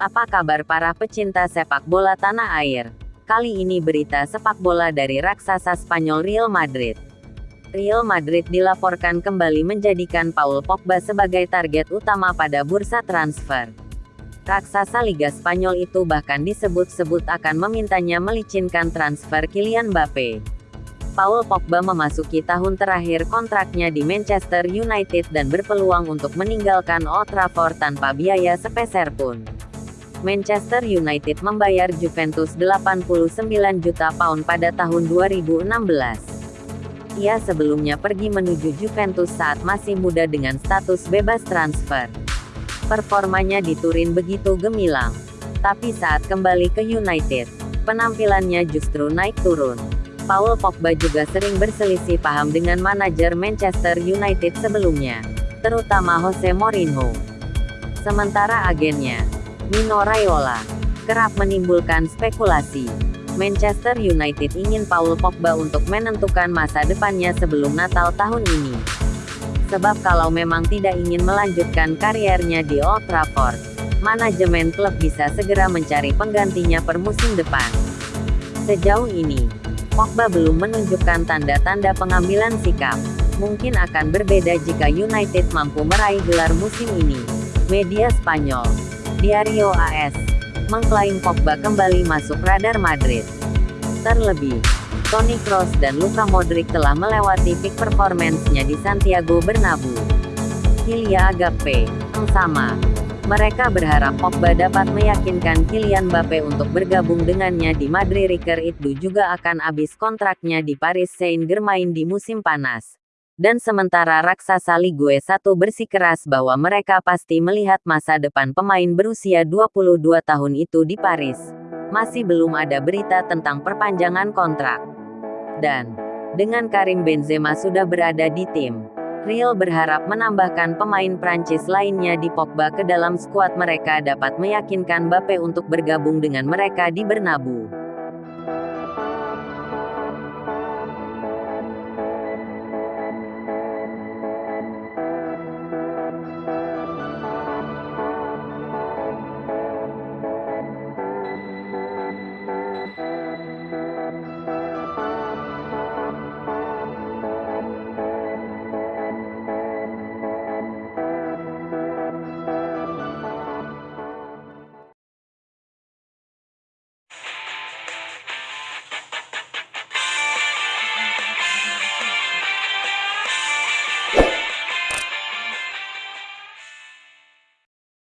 Apa kabar para pecinta sepak bola tanah air? Kali ini berita sepak bola dari raksasa Spanyol Real Madrid. Real Madrid dilaporkan kembali menjadikan Paul Pogba sebagai target utama pada bursa transfer. Raksasa Liga Spanyol itu bahkan disebut-sebut akan memintanya melicinkan transfer Kylian Mbappe. Paul Pogba memasuki tahun terakhir kontraknya di Manchester United dan berpeluang untuk meninggalkan Old Trafford tanpa biaya sepeser pun. Manchester United membayar Juventus 89 juta pound pada tahun 2016. Ia sebelumnya pergi menuju Juventus saat masih muda dengan status bebas transfer. Performanya di Turin begitu gemilang. Tapi saat kembali ke United, penampilannya justru naik turun. Paul Pogba juga sering berselisih paham dengan manajer Manchester United sebelumnya, terutama Jose Mourinho. Sementara agennya, Mino Raiola, kerap menimbulkan spekulasi. Manchester United ingin Paul Pogba untuk menentukan masa depannya sebelum Natal tahun ini. Sebab kalau memang tidak ingin melanjutkan kariernya di Old Trafford, manajemen klub bisa segera mencari penggantinya per musim depan. Sejauh ini, Pogba belum menunjukkan tanda-tanda pengambilan sikap. Mungkin akan berbeda jika United mampu meraih gelar musim ini. Media Spanyol, Diario AS, mengklaim Pogba kembali masuk radar Madrid. Terlebih, Toni Kroos dan Luka Modric telah melewati peak performance-nya di Santiago Bernabeu. Hilya Agape, sama, mereka berharap Pogba dapat meyakinkan Kylian Mbappe untuk bergabung dengannya di Madrid Riker itu juga akan habis kontraknya di Paris Saint-Germain di musim panas. Dan sementara raksasa Ligue 1 bersikeras bahwa mereka pasti melihat masa depan pemain berusia 22 tahun itu di Paris. Masih belum ada berita tentang perpanjangan kontrak. Dan, dengan Karim Benzema sudah berada di tim, Real berharap menambahkan pemain Prancis lainnya di Pogba ke dalam skuad mereka dapat meyakinkan Mbappe untuk bergabung dengan mereka di Bernabeu.